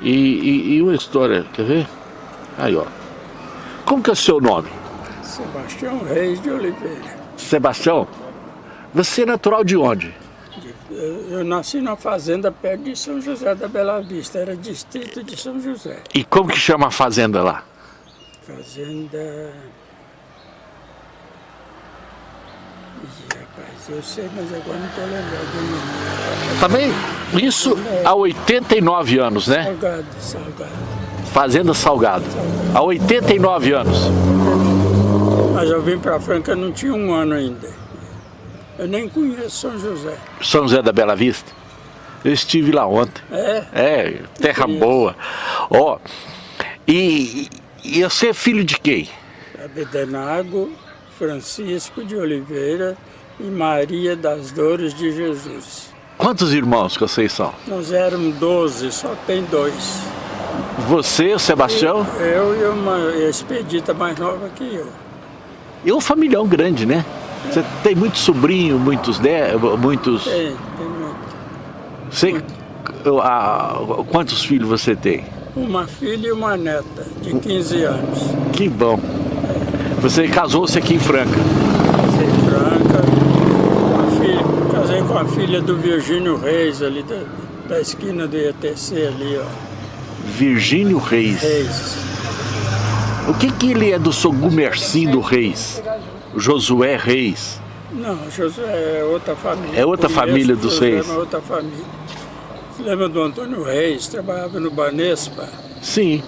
E, e, e uma história, quer ver? Aí, ó. Como que é o seu nome? Sebastião Reis de Oliveira. Sebastião? Você é natural de onde? Eu, eu nasci na fazenda perto de São José da Bela Vista, era distrito de São José. E como que chama a fazenda lá? Fazenda... Ih, rapaz, eu sei, mas agora não estou lembrando do nome. Também, isso há 89 anos, né? Salgado, Salgado. Fazenda Salgado. Há 89 anos. Mas eu vim para Franca, não tinha um ano ainda. Eu nem conheço São José. São José da Bela Vista? Eu estive lá ontem. É? É, terra boa. Ó, e, e você é filho de quem? Abedenago, Francisco de Oliveira e Maria das Dores de Jesus. Quantos irmãos que vocês são? Nós éramos 12, só tem dois. Você, o Sebastião? Eu e uma expedita mais nova que eu. E um familhão grande, né? Você tem muito sobrinho, muitos... De, muitos... Tem, tem muito. Você, a, quantos filhos você tem? Uma filha e uma neta, de 15 anos. Que bom. Você casou-se aqui em Franca? Casei em Franca. Com a filha do Virgínio Reis, ali da, da esquina do IETC ali, ó. Virgínio Reis. Reis. O que que ele é do Sogumercindo Reis? Josué Reis. Não, Josué é outra família. É outra Conheço família dos Josué, Reis. É outra família. Lembra do Antônio Reis? Trabalhava no Banespa. Sim,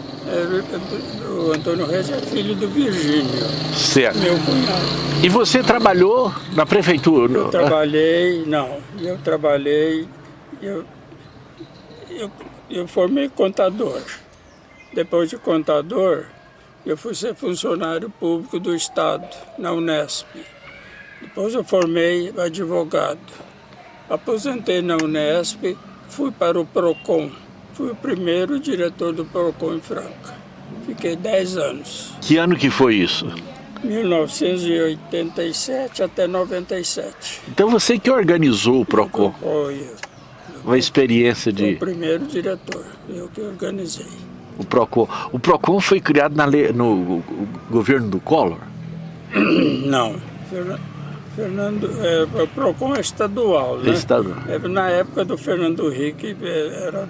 o Antônio Reis é filho do Virgínio, certo. meu cunhado. E você trabalhou na prefeitura? Eu trabalhei, não, eu trabalhei, eu, eu, eu formei contador. Depois de contador, eu fui ser funcionário público do Estado, na Unesp. Depois eu formei advogado. Aposentei na Unesp, fui para o PROCON. Fui o primeiro diretor do PROCON em Franca. Fiquei 10 anos, Que ano que foi isso? 1987 até 97. Então você que organizou o PROCON, Foi eu. uma experiência O de primeiro diretor, eu que organizei. o PROCON. O PROCON foi criado na no governo do Collor? Não, Fernan- Fernando, é, o PROCON é estadual, né? Estadual. É, Na época do Fernando Henrique, é, era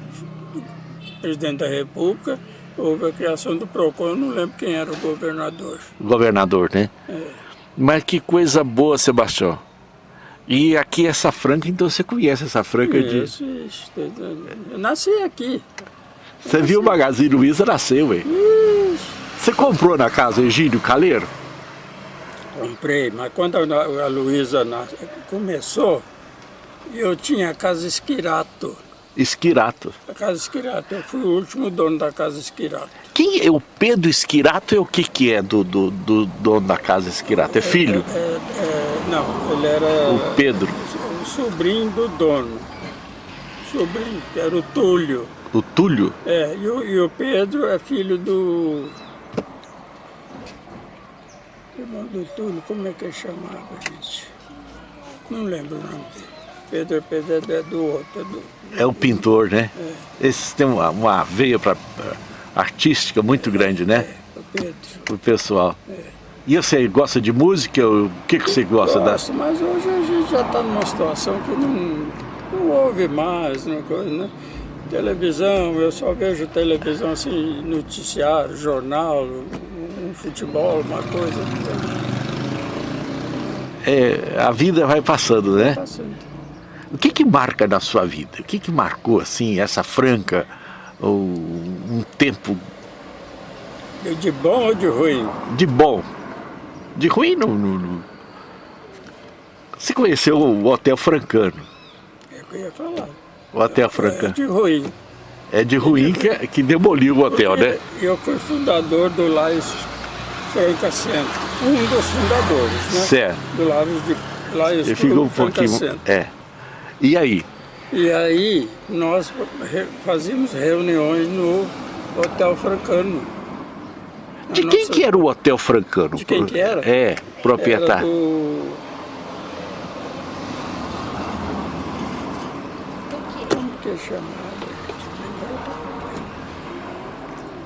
presidente da República, houve a criação do PROCON, eu não lembro quem era o governador. Governador, né? É. Mas que coisa boa, Sebastião. E aqui essa Franca, então você conhece essa Franca de... Isso, isso, eu nasci aqui. Você viu o Magazine Luiza, nasceu, hein? Você comprou na casa Egídio Caleiro? Comprei, mas quando a, a Luísa nas- começou, eu tinha a Casa Esquirato. Esquirato. A Casa Esquirato, eu fui o último dono da Casa Esquirato. Quem é o Pedro Esquirato? É o que que é do, do, do dono da casa Esquirato? É filho? É, é, não, ele era O Pedro. o sobrinho do dono. Sobrinho, que era o Túlio. O Túlio? É, e o, e o Pedro é filho do... Irmão do Túlio, como é que ele chamava, gente? Não lembro o nome dele. Pedro, Pedro é do outro, é do... É o pintor, né? Esse tem uma, uma veia pra, pra- artística muito grande, né? O Pedro. O pessoal. E você gosta de música? O que, que você gosta da... Gosto, mas hoje a gente já está numa situação que não, não ouve mais, não né? Televisão, eu só vejo televisão assim, noticiário, jornal, um, um futebol, uma coisa. É, a vida vai passando, né? Passando. O que que marca na sua vida? O que que marcou, assim, essa franca, ou um tempo De bom ou de ruim? de bom? De ruim, não... não- não. Você conheceu o Hotel Francano? É o que eu ia falar. O Hotel É Francano. de ruim. É de ruim que, que demoliu o hotel, né? Eu fui fundador do Lais Franca Centro. Um dos fundadores, né? Certo. Do Lais de Lais Ele ficou um Franca pouquinho... Centro. É. E aí? E aí nós fazíamos reuniões no Hotel Francano. De quem nossa- que era o Hotel Francano? De quem que era? É, Era proprietário. do... Como que é chamado?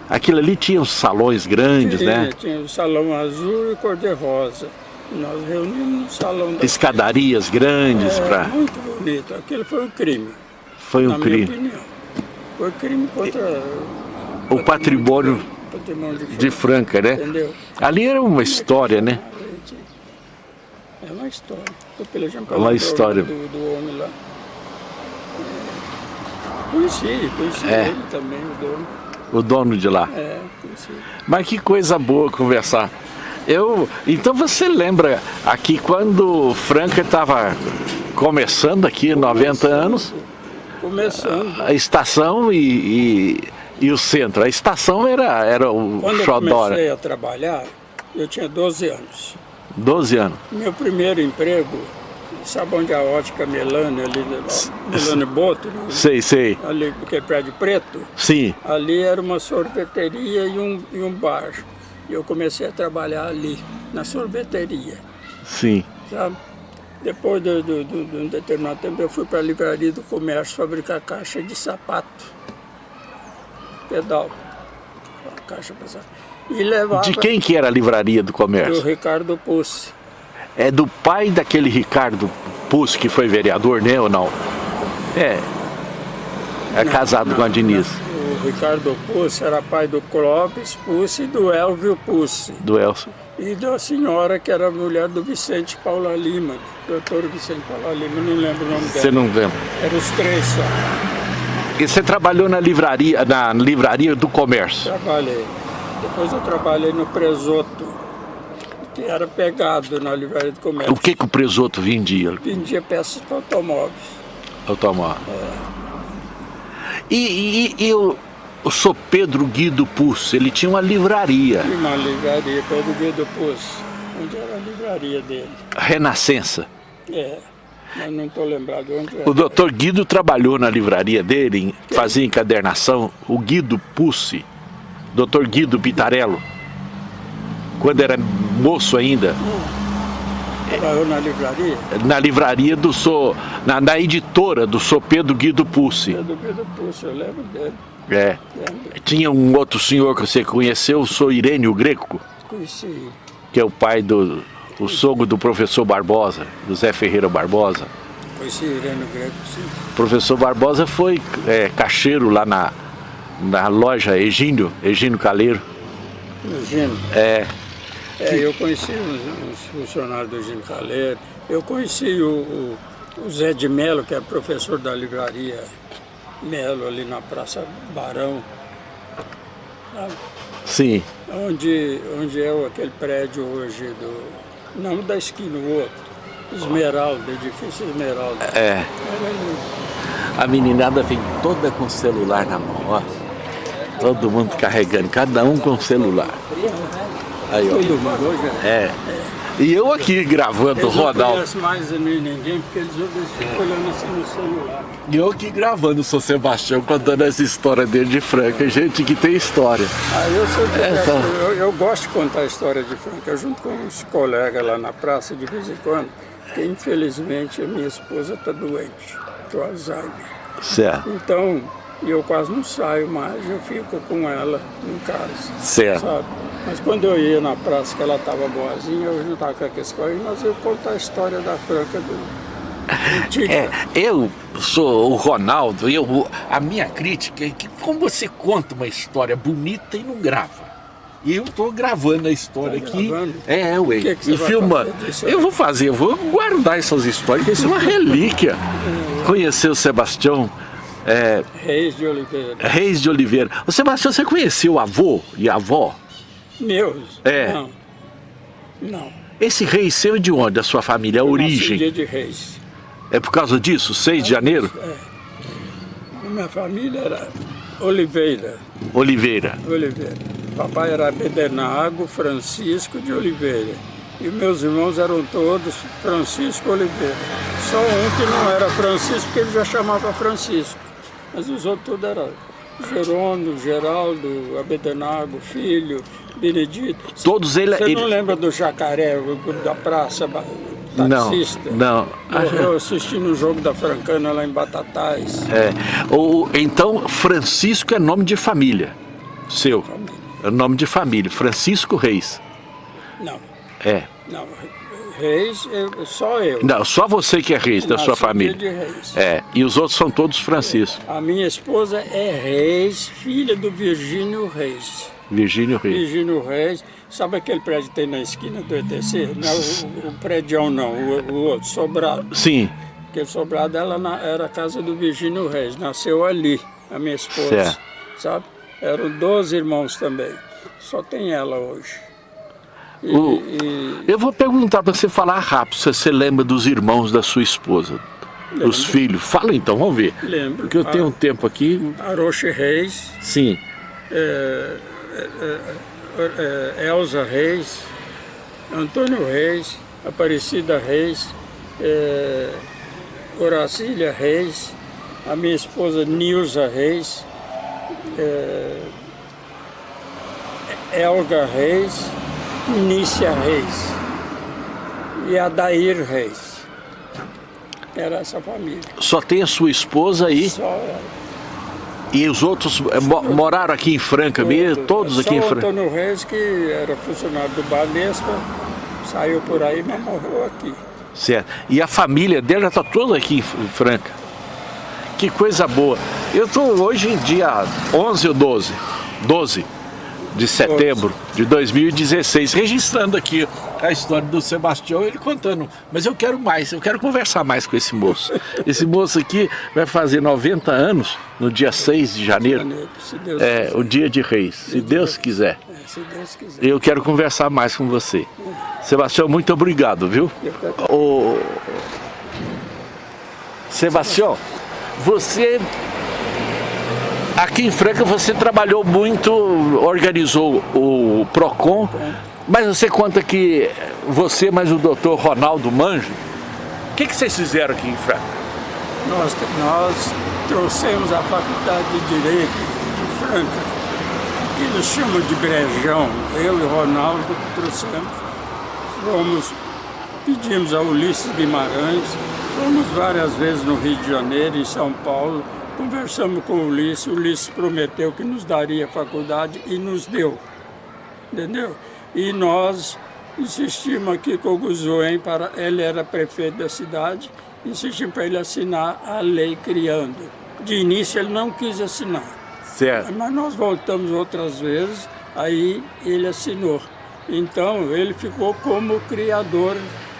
Aquilo ali tinha os salões grandes, tinha, né? Tinha o salão azul e cor-de-rosa. Nós reunimos no salão da Escadarias grandes é, para... Muito bonito. Aquilo foi um crime. Foi um crime. Opinião. Foi crime contra O patrimônio patrimônio de, de Franca, né? Entendeu? Ali era uma história, né? É uma história. Tô pelejando Uma história. Do, do homem lá. Conheci, conheci É. ele também, o dono. O dono de lá. É, conheci. Mas que coisa boa conversar. Eu, então você lembra aqui quando Franca estava começando aqui, 90 anos, Começando. a estação e, e, e o centro. A estação era, era o Quando eu Xodó, comecei a trabalhar, eu tinha 12 anos. 12 anos. Meu primeiro emprego, sabe onde a ótica Melano, ali, Melano Boto, né? Sei, sei. ali, que é prédio preto, Sim, ali era uma sorveteria e um, e um bar. E eu comecei a trabalhar ali, na sorveteria, sim. sabe? Depois de, de, de, de um determinado tempo, eu fui para a livraria do comércio fabricar caixa de sapato, pedal, caixa para sapato. E levava De quem que era a livraria do do comércio? Ricardo Pussi. É do pai daquele Ricardo Puss que foi vereador, né ou não? É. É casado com a Diniz, O Ricardo Pussi era pai do Clóvis Pussi e do Elvio Pussi. do Elcio. E da senhora que era mulher do Vicente Paula Lima, doutor Vicente Paula Lima, não lembro o nome Você dela. não lembra? Eram os três só. E você trabalhou na livraria, na livraria do comércio. Trabalhei. Depois eu trabalhei no Presoto, que era pegado na livraria do comércio. O que que o presoto vendia? Vendia peças para automóveis. Automóvel. E, e, e o, o Sr. Pedro Guido Puss, ele tinha uma livraria, E uma livraria, Pedro Guido Pussi. Onde era a livraria dele? Renascença. É, mas não estou lembrado onde era. O doutor Guido trabalhou na livraria dele, fazia encadernação, o Guido Pussi, doutor Guido Pitarello, quando era moço ainda, Trabalhou na livraria? na livraria do so, na, na editora do Sr. Pedro Guido Pussi. Pedro Guido Pussi, eu lembro dele. É. Lembro. Tinha um outro senhor que você conheceu, o Sr. Irênio Greco, Conheci. que é o pai do o sogro do professor Barbosa, do Zé Ferreira Barbosa. Conheci Irene Greco, sim. O professor Barbosa foi é, caixeiro lá na, na loja Egínio, Egínio Caleiro. Gino. É, É, eu conheci os, os funcionários do Gino Caleiro. Eu conheci o, o, o Zé de Melo, que é professor da livraria Melo, ali na Praça Barão. Sabe? sim, Onde, onde é aquele prédio hoje do. Não da esquina, o outro. Esmeralda, edifício Esmeralda. é. A meninada vem toda com o celular na mão, ó. Todo mundo carregando, cada um com o celular. Aí, ó. Todo mundo hoje é. E eu aqui gravando o Eles não mais ninguém, porque eles, ficam olhando assim no celular. E eu aqui gravando o São Sebastião, contando essa história dele de Franca. Gente que tem história. Ah, eu, sempre Essa- eu, eu gosto de contar a história de Franca, junto com os colegas lá na praça de vez em quando, que infelizmente a minha esposa está doente, com Alzheimer. Certo, Então, eu quase não saio mais, eu fico com ela em casa, certo. sabe? Mas quando eu ia na praça que ela estava boazinha, eu juntava com aqueles colegas, nós ia contar a história da Franca do. É, eu sou o Ronaldo, eu, a minha crítica é que como você conta uma história bonita e não grava. E eu tô gravando a história Tá aqui. gravando? É, ué. O que que você e filmando. Eu vou fazer, eu vou guardar essas histórias, que isso é uma relíquia. Conhecer o Sebastião é, Reis de Oliveira. Reis de Oliveira. O Sebastião, você conheceu o avô e a avó? Meus? É. Não. Não. Esse rei seu é de onde? Da sua família? A Eu origem? dia de Reis. É por causa disso? 6 de janeiro? Minha família era Oliveira. Oliveira. Oliveira. Papai era Bedenago Francisco de Oliveira. E meus irmãos eram todos Francisco Oliveira. Só um que não era Francisco, porque ele já chamava Francisco. Mas os outros tudo eram Jerônimo, Geraldo, Abedenago, Filho, Benedito. Todos eles. Você não lembra do Jacaré, da praça, ba- Não, taxista? não. Morreu assistindo o jogo da Francana lá em Batatais. É, o, então, Francisco é nome de família. Seu. Família. É nome de família, Francisco Reis. Não, É. não. Reis, eu- só eu. Não, só você que é Reis da Nasci sua família. de Reis. É, e os outros são todos Francisco. A minha esposa é Reis, filha do Virgínio Reis. Virgínio Reis. Virgínio Reis, sabe aquele prédio que tem na esquina do ETC? Não, o, o prédio não, o, o outro, Sobrado. Sim, Aquele Sobrado ela na- era a casa do Virgínio Reis, nasceu ali, a minha esposa. Certo. Sabe? Eram 12 irmãos também. Só tem ela hoje. E, O- e- eu vou perguntar para você falar rápido, se você lembra dos irmãos da sua esposa, dos Lembro. filhos. Fala então, vamos ver. lembro. Porque eu tenho um tempo aqui. Aroche Reis, Sim, é, é, é, é, Elza Reis, Antônio Reis, Aparecida Reis, é, Horacília Reis, a minha esposa Nilza Reis, é, Elga Reis, Nícia Reis e Adair Reis. Era essa família. só tem a sua esposa aí Só ela. E os outros eh, mo- moraram aqui em Franca mesmo, todos aqui em Franca. Antônio Reis, que era funcionário do Banespa, saiu por aí, mas morreu aqui. Certo. E a família dela está toda aqui em em Franca. Que coisa boa. Eu estou hoje dia 11 ou 12, 12 de setembro de 2016, registrando aqui a história do Sebastião, ele contando. Mas eu quero mais, eu quero conversar mais com esse moço. Esse moço aqui vai fazer 90 anos no dia 6 de janeiro, Janeiro, se Deus é, quiser. o dia de reis, se Deus quiser. É, se Deus quiser. Eu quero conversar mais com você. Sebastião, muito obrigado, viu? Ô, Sebastião, você aqui em Franca você trabalhou muito, organizou o Procon, mas você conta que você mais o doutor Ronaldo Manjo, o que, que vocês fizeram aqui em Franca? Nós, nós trouxemos a Faculdade de Direito de Franca, que nos chamam de Brejão, eu e Ronaldo trouxemos, fomos, pedimos a Ulisses Guimarães, fomos várias vezes no Rio de Janeiro, em São Paulo, conversamos com o Ulisses, o Ulisses prometeu que nos daria a faculdade e nos deu, entendeu? E nós insistimos aqui com o Guzoen, para, ele era prefeito da cidade, insistimos para ele assinar a lei criando. De início ele não quis assinar, Certo. mas nós voltamos outras vezes, aí ele assinou. Então ele ficou como criador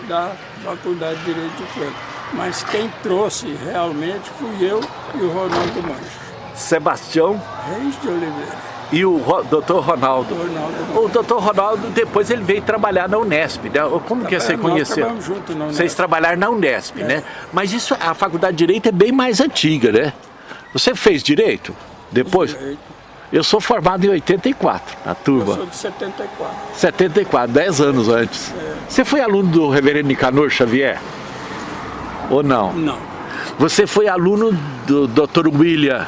da Faculdade de Direito de Franca. Mas quem trouxe realmente fui eu e o Ronaldo Mancho. Sebastião Reis de Oliveira. E o doutor Ronaldo. Mancho. O doutor Ronaldo depois ele veio trabalhar na Unesp, né? Como que você conheceu? trabalhamos junto na Unesp. Vocês trabalharam na Unesp, né? Mas isso, a faculdade de Direito é bem mais antiga, né? Você fez Direito? Depois? Direito. Eu sou formado em 84, na Eu turma. sou de 74. 74, 10 anos antes. Você foi aluno do reverendo Nicanor Xavier? Ou não? Não. Você foi aluno do Dr. William,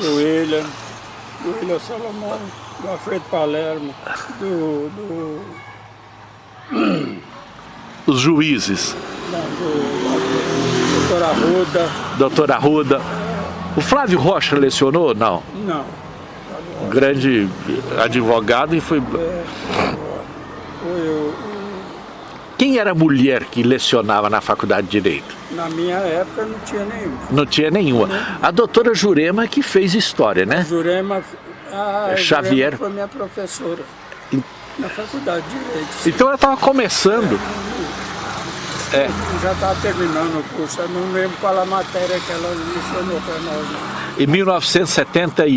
Do William, do William Salomão, do Alfredo Palermo, do, do, os juízes, não, do, do doutor Arruda. doutor Arruda. O Flávio Rocha lecionou? Não. Não. grande advogado e foi. Foi o- Quem era a mulher que lecionava na faculdade de Direito? na minha época não tinha nenhum. Não tinha nenhuma. A doutora Jurema que fez história, né? Jurema, a Xavier. Jurema foi minha professora na faculdade de Direito. Então ela estava começando. É. Já estava terminando o curso, eu não lembro qual a matéria que ela mencionou para nós. Em 1970 e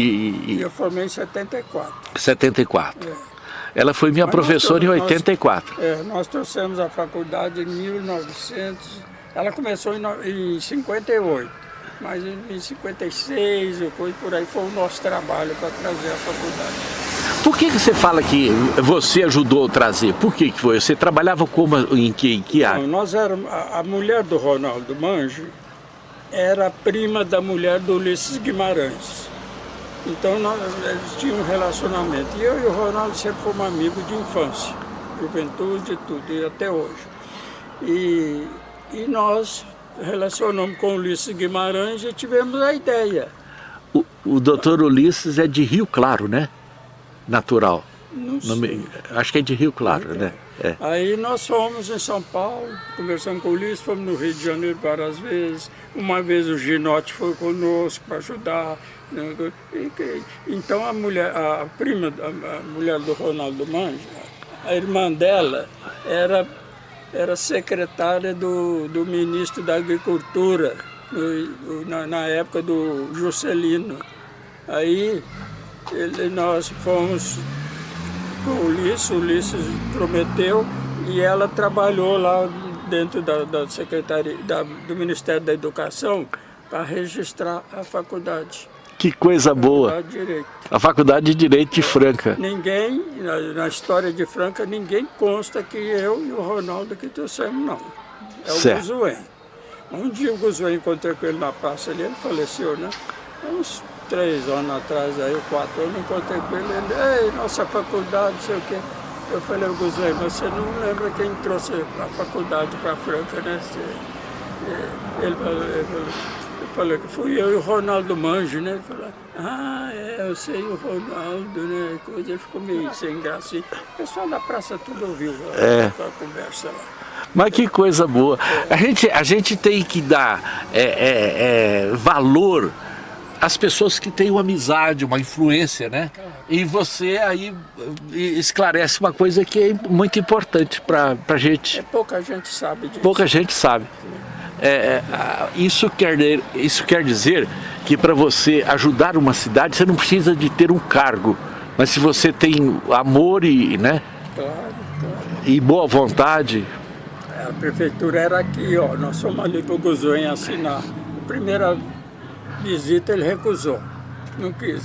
E eu formei em 74. 74. Ela foi minha Mas professora em nós- nós- 84. É, nós trouxemos a faculdade em 1900, ela começou em, em 58, mas em, em 56, ou coisa por aí, foi o nosso trabalho para trazer a faculdade. Por que, que você fala que você ajudou a trazer? Por que, que foi? Você trabalhava como, em que, em que Não, área? nós éramos, a, a mulher do Ronaldo Manjo era prima da mulher do Ulisses Guimarães. Então nós, eles tinham um relacionamento. E eu e o Ronaldo sempre fomos amigos de infância, juventude tudo, e até hoje. E, e nós relacionamos com o Ulisses Guimarães e tivemos a ideia. O, o doutor Ulisses é de Rio Claro, né? natural? Não me- acho que é de Rio Claro, né? É. Aí nós fomos em São Paulo, conversamos com o Ulisses, fomos no Rio de Janeiro várias vezes. Uma vez o Ginote foi conosco para ajudar. né? Então a mulher, a prima, a mulher do Ronaldo Manja, a irmã dela era, era secretária do, do ministro da Agricultura, na, na época do Juscelino. Aí ele, nós fomos Ulisses, o Ulisses prometeu e ela trabalhou lá dentro da, da Secretaria da- do Ministério da Educação para registrar a faculdade. Que coisa boa! Faculdade. A Faculdade de Direito de Franca. Ninguém, na, na história de Franca, ninguém consta que eu e o Ronaldo que trouxemos, não. É o Certo. Guzuém. Um dia o Guzuém encontrei com ele na praça ali, ele faleceu, né? Uns três anos atrás, aí, quatro anos, encontrei com ele, ele, ei, nossa faculdade, não sei o quê. Eu falei, Guzuém, mas você não lembra quem trouxe a faculdade para Franca, né? É, Ele falou, ele falou, eu falei que fui eu e o Ronaldo Manjo, né? Ele falou, ah, é, eu sei o Ronaldo, né? Coisa, ele ficou meio sem graça. O pessoal da praça tudo ouviu É. a conversa lá. Mas que coisa boa. A gente, a gente tem que dar é, é, é, valor às pessoas que têm uma amizade, uma influência, né? E você aí esclarece uma coisa que é muito importante para a É, gente. pouca gente sabe disso. Pouca gente sabe. É, é, isso, quer, isso quer dizer que para você ajudar uma cidade, você não precisa de ter um cargo. Mas se você tem amor e, né, Claro, claro. e boa vontade, A prefeitura era aqui, ó. Nós fomos ali para o Guzuém assinar. A primeira visita ele recusou. Não quis.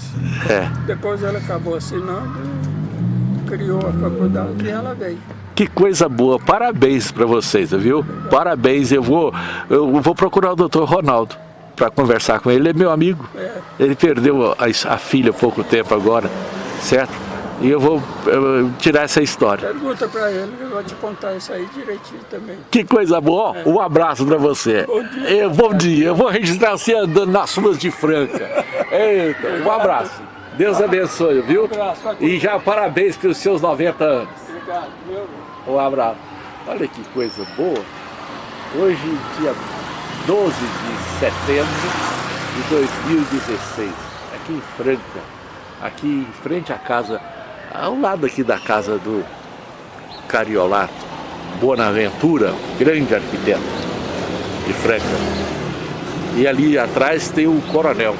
é. Depois ela acabou assinando, criou a faculdade e ela veio. Que coisa boa, parabéns para vocês, viu? Parabéns, eu vou, eu vou procurar o doutor Ronaldo para conversar com ele, ele é meu amigo. É. Ele perdeu a, a filha há pouco tempo agora, certo? E eu vou eu, tirar essa história. Pergunta para ele, ele vai te contar isso aí direitinho também. Que coisa boa, Ó, um abraço para você. Bom dia. Eu, bom dia, eu vou registrar você andando nas ruas de Franca. Eita, um abraço. Deus abençoe, viu? abraço, vai E já parabéns pelos seus 90 anos. Obrigado, meu. Um abraço. Olha que coisa boa. Hoje, dia 12 de setembro de 2016, aqui em Franca, aqui em frente à casa, ao lado aqui da casa do Cariolato, Bonaventura, grande arquiteto de Franca. E ali atrás tem o Coronel.